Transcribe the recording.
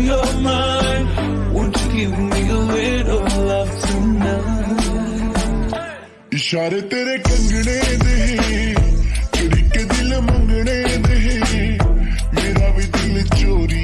you're mine. Won't you give me a little love tonight? इशारे तेरे कंगने दे चुरी के दिल मंगने दे मेरा भी दिल चोरी